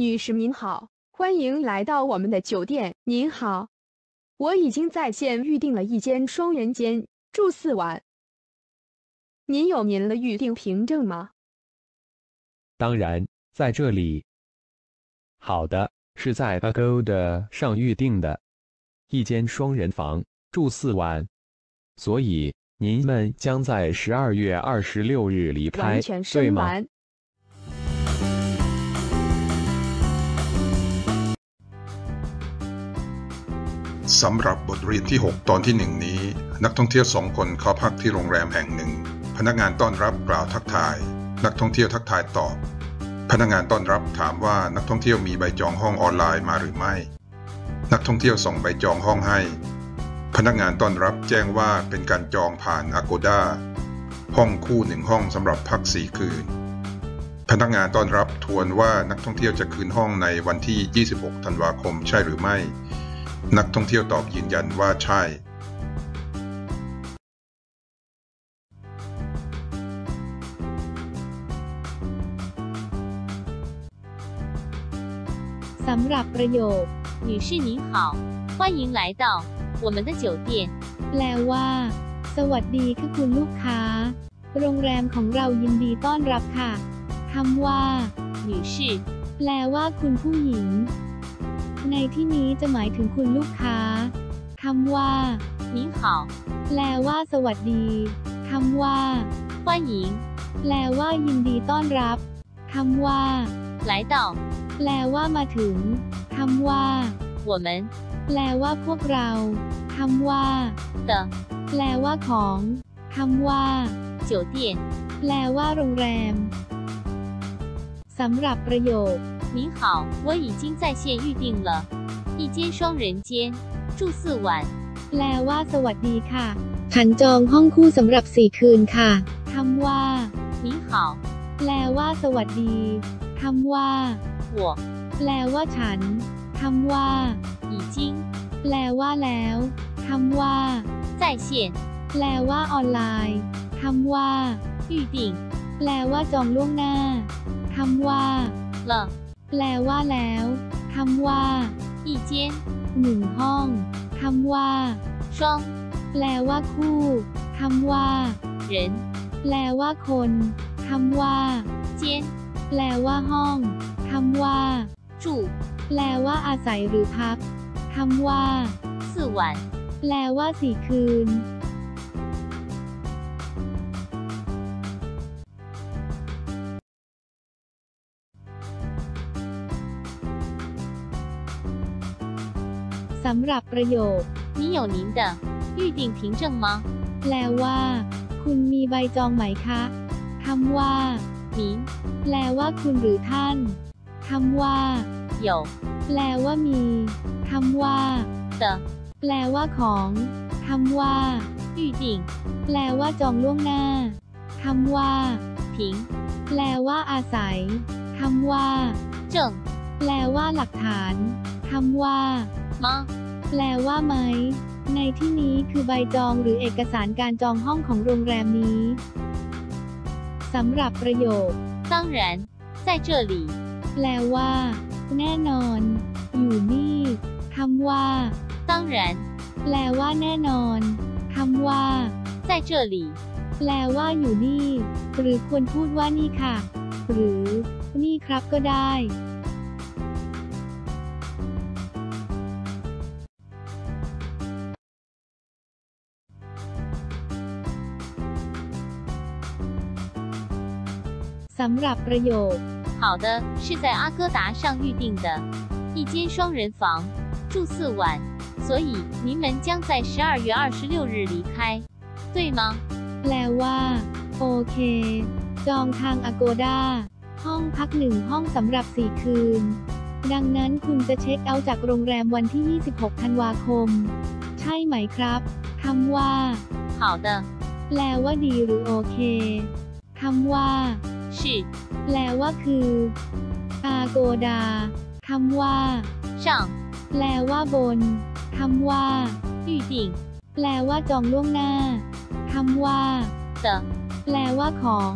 女士您好，欢迎来到我们的酒店。您好，我已经在线预订了一间双人间，住四晚。您有您的预订凭证吗？当然，在这里。好的，是在 Agoda 上预定的，一间双人房，住四晚。所以您们将在十二月二十六日离开，完全对吗？ สำหรับบทเรียนที่ 6 ตอนที่หนึ่งนี้ นักท่องเที่ยวสองคนเข้าพักที่โรงแรมแห่งหนึ่ง พนักงานต้อนรับกล่าวทักทาย นักท่องเที่ยวทักทายตอบ พนักงานต้อนรับถามว่านักท่องเที่ยวมีใบจองห้องออนไลน์มาหรือไม่ นักท่องเที่ยวส่งใบจองห้องให้ พนักงานต้อนรับแจ้งว่าเป็นการจองผ่าน Agoda ห้องคู่หนึ่งห้องสำหรับพักสี่คืน พนักงานต้อนรับทวนว่านักท่องเที่ยวจะคืนห้องในวันที่ 26 ธันวาคมใช่หรือไม่ นักท่องเที่ยวตอบยืนยันว่าใช่ สำหรับประโยค 女士您好，欢迎来到我们的酒店。 แปลว่า สวัสดีค่ะคุณลูกค้า โรงแรมของเรายินดีต้อนรับค่ะคำว่า 女士 แปลว่าคุณผู้หญิง ใน ที่นี้จะหมายถึงคุณลูกค้าคำว่า 您好， แปลว่า สวัสดีคำว่า 欢迎 แปลว่า ยินดีต้อนรับคำว่า 来到 แปลว่ามาถึงคำว่า 我们 แปลว่าพวกเราคำว่า 的 แปลว่าของคำว่า 酒店。 แปลว่าโรงแรม สำหรับประโยค 您好，我已经在线预定了一间双人间，住四晚。 แปลว่า สวัสดีค่ะ ฉันจองห้องคู่สำหรับสี่คืนค่ะคำว่า 您好， แปลว่า สวัสดีคำว่า 我 แปลว่าฉันคำว่า 已经 แปลว่าแล้วคำว่า 在线 แปลว่าออนไลน์คำว่า 预定 แปลว่าจองล่วงหน้าคำว่า 了 แปลว่าแล้วคำว่า一间หนึ่งห้องคำว่า双แปลว่าคู่คำว่า人แปลว่าคนคำว่า间แปลว่าห้องคำว่า住แปลว่าอาศัยหรือพักคำว่า夜晚แปลว่าสี่คืน สำหรับประโยค 你有您的预定凭证吗？ แปลว่า คุณมีใบจองไหมคะคำว่า 您 แปลว่าคุณหรือท่านคำว่า 有 แปลว่ามีคำว่า 的 แปลว่าของคำว่า 预定 แปลว่าจองล่วงหน้าคำว่า 凭 แปลว่าอาศัยคำว่า 证 แปลว่าหลักฐานคำว่า 吗？ แปลว่าไหม ในที่นี้คือใบจองหรือเอกสารการจองห้องของโรงแรมนี้สำหรับประโยค 当然，在这里。 แปลว่า แน่นอน อยู่นี่คำว่า 当然， แปลว่าแน่นอนคำว่า 在这里。 แปลว่าอยู่นี่ หรือควรพูดว่านี่ค่ะ หรือ นี่ครับก็ได้ สำหรับประโยค 好的，是在阿哥达上预定的一间双人房，住四晚，所以您们将在十二月二十六日离开，对吗？ แปลว่า โอเค จองทาง Agoda ห้องพักหนึ่งห้องสำหรับ 4 คืน ดังนั้นคุณจะเช็คเอาท์จากโรงแรมวันที่ 26 ธันวาคม ใช่ไหมครับคำว่า 好的， แปลว่าดีหรือโอเคคำว่า 是 แปลว่าคือ Agoda คำว่า 上 แปลว่าบนคำว่า 预定 แปลว่าจองล่วงหน้าคำว่า 的 แปลว่าของ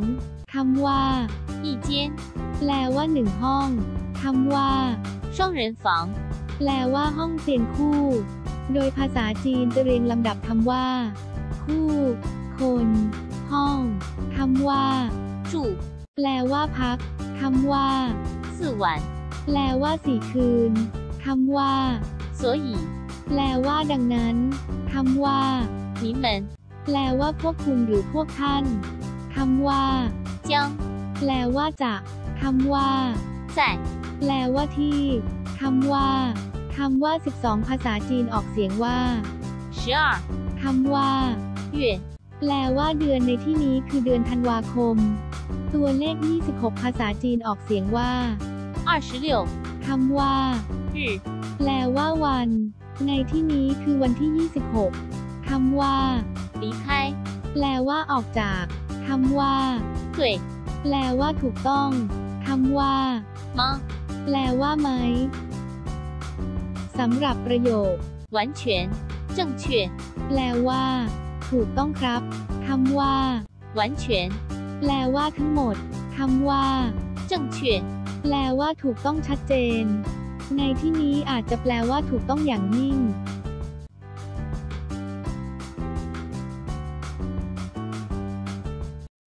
คำว่า 一间 แปลว่าหนึ่งห้องค คำว่า 双人房， แปลว่าห้องเตียงคู่ โดยภาษาจีนจะเรียงลำดับคำว่า คู่ คน ห้องคำว่า 住 แปลว่าพักคำว่า 四晚， แปลว่าสี่คืนคำว่า 所以 แปลว่าดังนั้นคำว่า 你们 แปลว่าพวกคุณหรือพวกท่านคำว่า 将 แปลว่าจะคำว่า 在 แปลว่าที่คำว่าคำว่า 12 ภาษาจีนออกเสียงว่า 十二 คำว่า 月 แปลว่าเดือนในที่นี้คือเดือนธันวาคม ตัวเลข 26 ภาษาจีนออกเสียงว่า 二十六 คำว่า 日 แปลว่าวัน ในที่นี้คือวันที่ 26 คำว่า 离开， แปลว่าออกจากคำว่า 对 แปลว่าถูกต้องคำว่า 吗？ แปลว่าไหมสำหรับประโยค 完全正确， แปลว่า ถูกต้องครับคำว่า 完全 แปลว่าทั้งหมดคำว่า 正确， แปลว่าถูกต้องชัดเจน ในที่นี้อาจจะแปลว่าถูกต้องอย่างยิ่ง